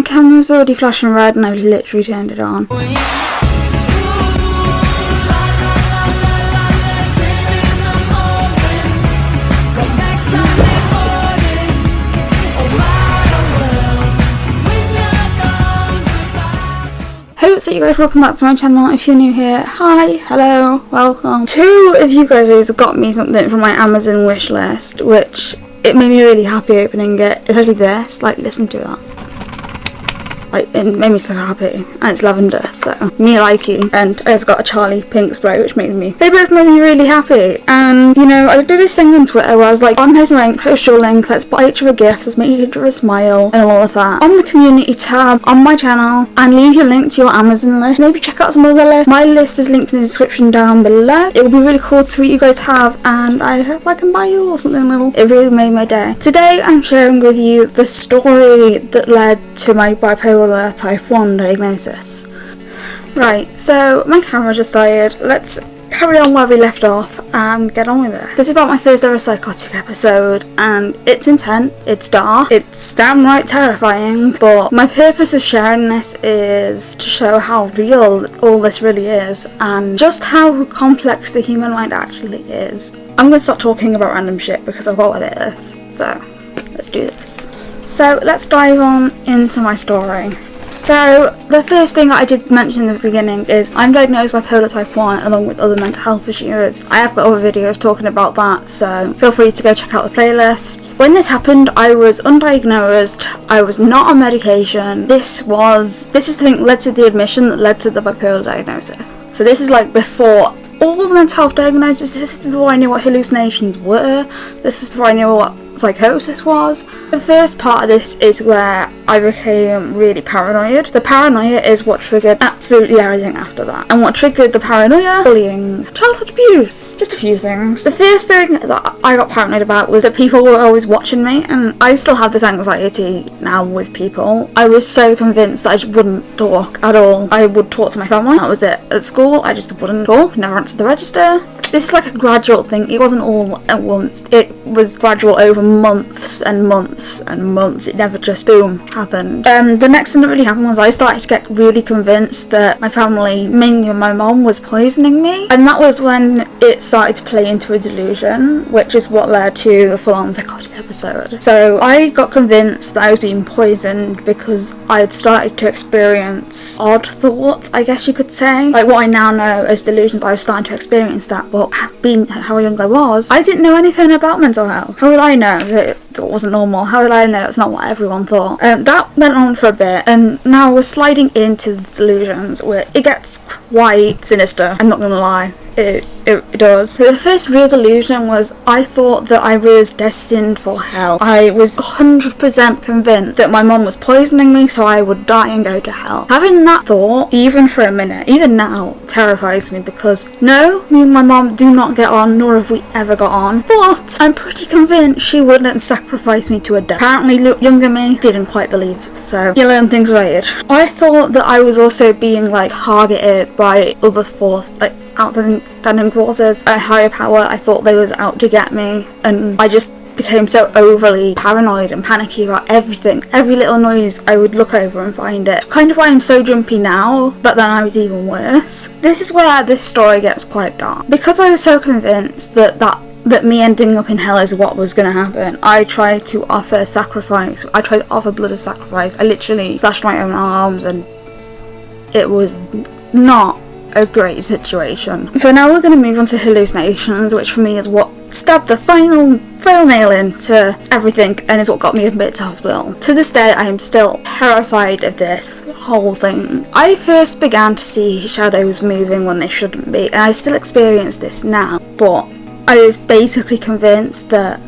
My camera's already flashing red and I've literally turned it on. That you guys welcome back to my channel. If you're new here, hi, hello, welcome. Two of you guys got me something from my Amazon wish list, which it made me really happy opening it. Actually this, like listen to that like it made me so happy and it's lavender so. Me likey and I've got a Charlie pink spray which makes me they both made me really happy. And you know I did this thing on Twitter where I was like I'm posting a link post your link let's buy each other gifts let's make each other a smile and all of that. On the community tab on my channel and leave your link to your Amazon list. Maybe check out some other lists. My list is linked in the description down below. It will be really cool to see what you guys have and I hope I can buy you or something little. It really made my day. Today I'm sharing with you the story that led to my bipolar bipolar type 1 diagnosis. Right, so my camera just died. Let's carry on where we left off and get on with it. This is about my first ever psychotic episode and it's intense, it's dark, it's damn right terrifying but my purpose of sharing this is to show how real all this really is and just how complex the human mind actually is. I'm going to stop talking about random shit because I've got what it is, so let's do this. So let's dive on into my story. So the first thing I did mention in the beginning is I'm diagnosed with bipolar type 1 along with other mental health issues. I have got other videos talking about that so feel free to go check out the playlist. When this happened I was undiagnosed, I was not on medication. This was, this is the thing led to the admission that led to the bipolar diagnosis. So this is like before all the mental health diagnoses. This is before I knew what hallucinations were. This is before I knew what psychosis was. The first part of this is where I became really paranoid. The paranoia is what triggered absolutely everything after that. And what triggered the paranoia? Bullying, childhood abuse, just a few things. The first thing that I got paranoid about was that people were always watching me and I still have this anxiety now with people. I was so convinced that I just wouldn't talk at all. I would talk to my family, that was it. At school, I just wouldn't talk, never answered the register. This is like a gradual thing. It wasn't all at once. It was gradual over months and months and months. It never just boom happened. Um, the next thing that really happened was I started to get really convinced that my family, mainly my mom, was poisoning me, and that was when it started to play into a delusion, which is what led to the full-on psychotic episode. So I got convinced that I was being poisoned because I had started to experience odd thoughts, I guess you could say, like what I now know as delusions. I was starting to experience that, but being how young I was, I didn't know anything about mental health. How would I know that it wasn't normal? How did I know it's not what everyone thought? Um, that went on for a bit, and now we're sliding into the delusions where it gets quite sinister. I'm not gonna lie it, it, it does. So the first real delusion was I thought that I was destined for hell. I was 100% convinced that my mom was poisoning me so I would die and go to hell. Having that thought, even for a minute, even now, terrifies me because no, me and my mom do not get on, nor have we ever got on. But I'm pretty convinced she wouldn't sacrifice me to a death. Apparently, younger me didn't quite believe, so you learn things weird. I thought that I was also being like targeted by other force, like outside outstanding forces, a higher power. I thought they was out to get me, and I just became so overly paranoid and panicky about everything. Every little noise I would look over and find it. Kind of why I'm so jumpy now, but then I was even worse. This is where this story gets quite dark. Because I was so convinced that that that me ending up in hell is what was going to happen. I tried to offer sacrifice. I tried to offer blood as sacrifice. I literally slashed my own arms and it was not a great situation. So now we're going to move on to hallucinations, which for me is what stabbed the final final nail into everything and is what got me admitted to hospital. To this day I am still terrified of this whole thing. I first began to see shadows moving when they shouldn't be and I still experience this now but I was basically convinced that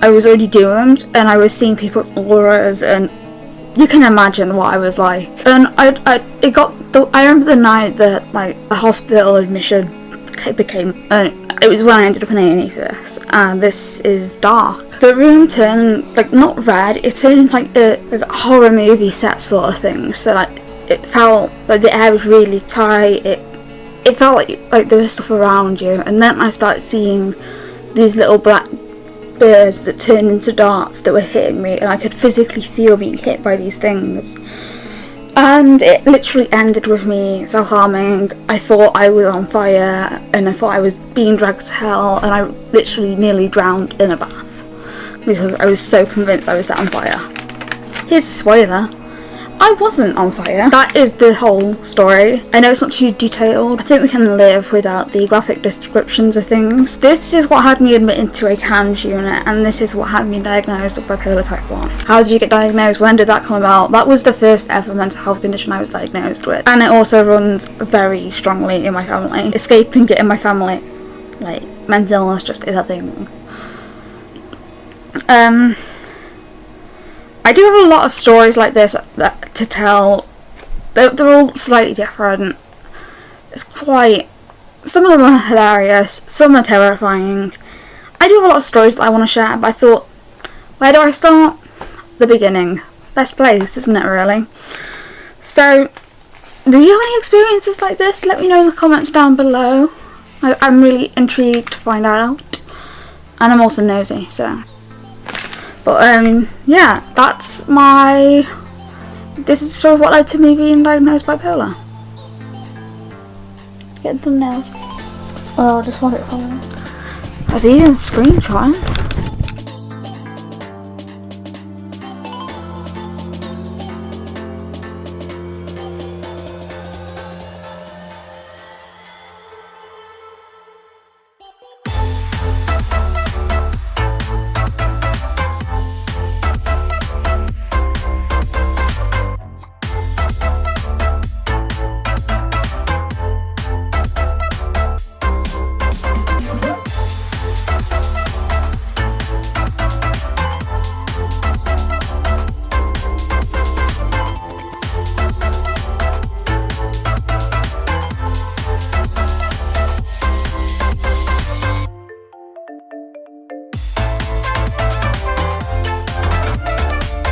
I was already doomed and I was seeing people's auras and you can imagine what I was like. And I, I it got the, I remember the night that like the hospital admission became, uh, it was when I ended up in A&E for and this is dark. The room turned, like, not red, it turned like a, like a horror movie set sort of thing, so like, it felt like the air was really tight, it it felt like, like there was stuff around you, and then I started seeing these little black birds that turned into darts that were hitting me, and I could physically feel being hit by these things. And it literally ended with me self harming. I thought I was on fire, and I thought I was being dragged to hell, and I literally nearly drowned in a bath because I was so convinced I was set on fire. Here's a spoiler. I wasn't on fire. That is the whole story. I know it's not too detailed. I think we can live without the graphic descriptions of things. This is what had me admitted to a CAMHS unit and this is what had me diagnosed with bipolar type 1. How did you get diagnosed? When did that come about? That was the first ever mental health condition I was diagnosed with. And it also runs very strongly in my family. Escaping it in my family, like mental illness just is a thing. Um, I do have a lot of stories like this that, to tell. They're, they're all slightly different. It's quite. Some of them are hilarious, some are terrifying. I do have a lot of stories that I want to share, but I thought, where do I start? The beginning. Best place, isn't it, really? So, do you have any experiences like this? Let me know in the comments down below. I, I'm really intrigued to find out. And I'm also nosy, so. But um, yeah, that's my. This is sort of what led to me being diagnosed bipolar. Get thumbnails. Oh, I just want it for following. I see you screenshot.